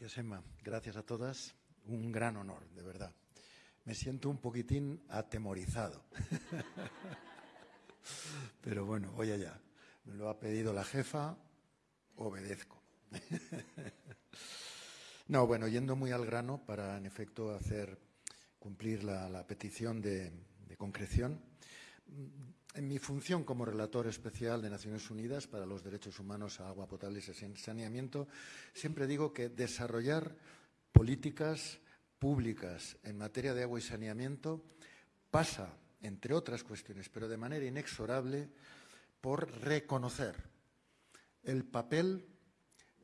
Gracias, Emma. Gracias a todas. Un gran honor, de verdad. Me siento un poquitín atemorizado. Pero bueno, voy allá. Me lo ha pedido la jefa, obedezco. No, bueno, yendo muy al grano para, en efecto, hacer cumplir la, petición de, de concreción. En mi función como relator especial de Naciones Unidas para los derechos humanos a agua potable y saneamiento, siempre digo que desarrollar políticas públicas en materia de agua y saneamiento pasa, entre otras cuestiones, pero de manera inexorable, por reconocer el papel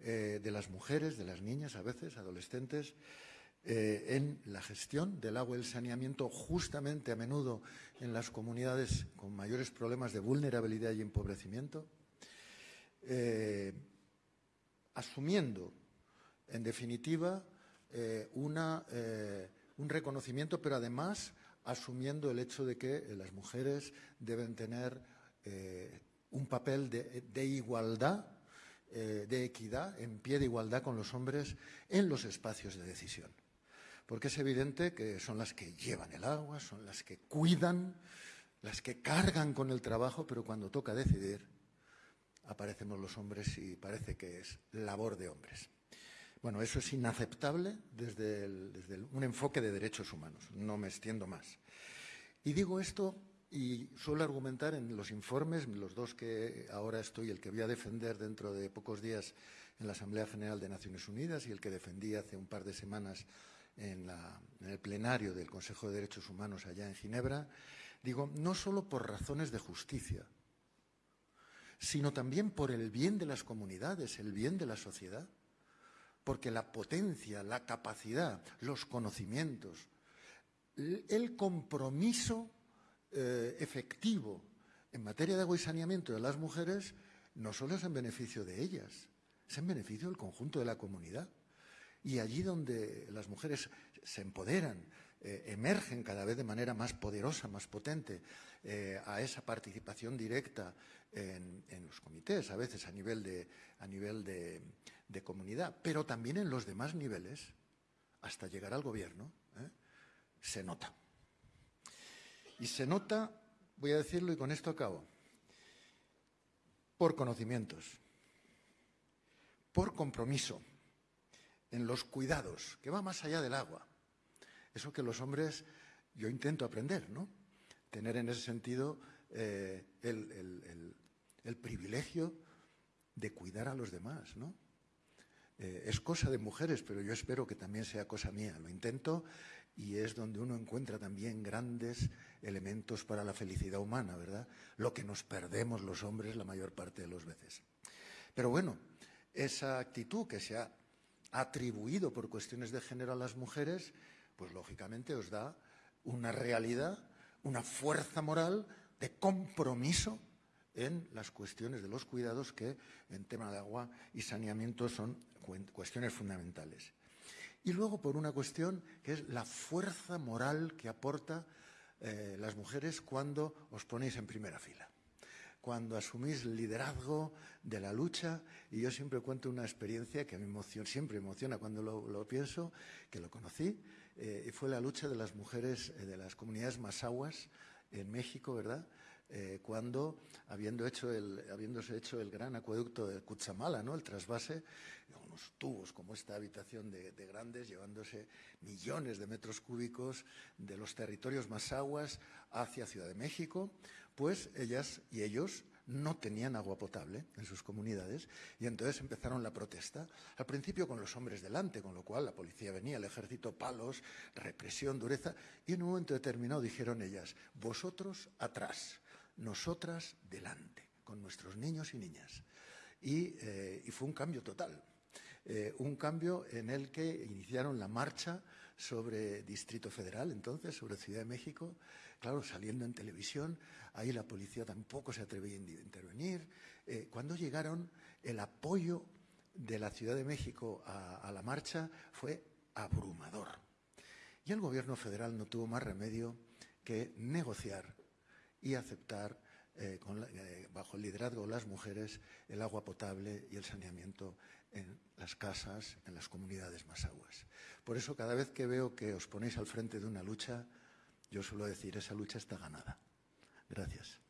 eh, de las mujeres, de las niñas, a veces, adolescentes, eh, en la gestión del agua y el saneamiento, justamente a menudo en las comunidades con mayores problemas de vulnerabilidad y empobrecimiento, eh, asumiendo, en definitiva, un reconocimiento, pero además asumiendo el hecho de que las mujeres deben tener un papel de igualdad eh, de equidad, en pie de igualdad con los hombres en los espacios de decisión. Porque es evidente que son las que llevan el agua, son las que cuidan, las que cargan con el trabajo, pero cuando toca decidir, aparecemos los hombres y parece que es labor de hombres. Bueno, eso es inaceptable desde, un enfoque de derechos humanos, no me extiendo más. Y digo esto y suelo argumentar en los informes, los dos que ahora estoy, el que voy a defender dentro de pocos días en la Asamblea General de Naciones Unidas y el que defendí hace un par de semanas en, el plenario del Consejo de Derechos Humanos allá en Ginebra, digo, no solo por razones de justicia, sino también por el bien de las comunidades, el bien de la sociedad, porque la potencia, la capacidad, los conocimientos, el compromiso eh, efectivo en materia de agua y saneamiento de las mujeres no solo es en beneficio de ellas, es en beneficio del conjunto de la comunidad. Y allí donde las mujeres se empoderan, eh, emergen cada vez de manera más poderosa, más potente, eh, a esa participación directa en, los comités, a veces a nivel, de, a nivel de, comunidad, pero también en los demás niveles, hasta llegar al gobierno, se nota. Y se nota, voy a decirlo y con esto acabo, por conocimientos, por compromiso, en los cuidados, que va más allá del agua. Eso que los hombres, yo intento aprender, ¿no? Tener en ese sentido eh, el, privilegio de cuidar a los demás, ¿no? Eh, es cosa de mujeres, pero yo espero que también sea cosa mía. Lo intento y es donde uno encuentra también grandes elementos para la felicidad humana, ¿verdad? Lo que nos perdemos los hombres la mayor parte de las veces. Pero bueno, esa actitud que se ha atribuido por cuestiones de género a las mujeres, pues lógicamente os da una realidad, una fuerza moral de compromiso en las cuestiones de los cuidados que en tema de agua y saneamiento son cuestiones fundamentales. Y luego por una cuestión que es la fuerza moral que aporta eh, las mujeres cuando os ponéis en primera fila, cuando asumís liderazgo de la lucha. Y yo siempre cuento una experiencia que me emociona, siempre emociona cuando lo, pienso, que lo conocí, eh, fue la lucha de las mujeres eh, de las comunidades masahuas en México, ¿verdad?, eh, cuando, habiendo hecho el, habiéndose hecho el gran acueducto de Cuchamala, ¿no? el trasvase, unos tubos como esta habitación de, grandes, llevándose millones de metros cúbicos de los territorios más aguas hacia Ciudad de México, pues ellas y ellos no tenían agua potable en sus comunidades y entonces empezaron la protesta. Al principio con los hombres delante, con lo cual la policía venía, el ejército, palos, represión, dureza, y en un momento determinado dijeron ellas, vosotros atrás, nosotras delante, con nuestros niños y niñas. Y, eh, fue un cambio total, eh, un cambio en el que iniciaron la marcha sobre Distrito Federal, entonces, sobre Ciudad de México, claro, saliendo en televisión, ahí la policía tampoco se atrevía a intervenir. Eh, cuando llegaron, el apoyo de la Ciudad de México a la marcha fue abrumador. Y el gobierno federal no tuvo más remedio que negociar y aceptar eh, eh, bajo el liderazgo de las mujeres el agua potable y el saneamiento en las casas, en las comunidades más aguas. Por eso, cada vez que veo que os ponéis al frente de una lucha, yo suelo decir, esa lucha está ganada. Gracias.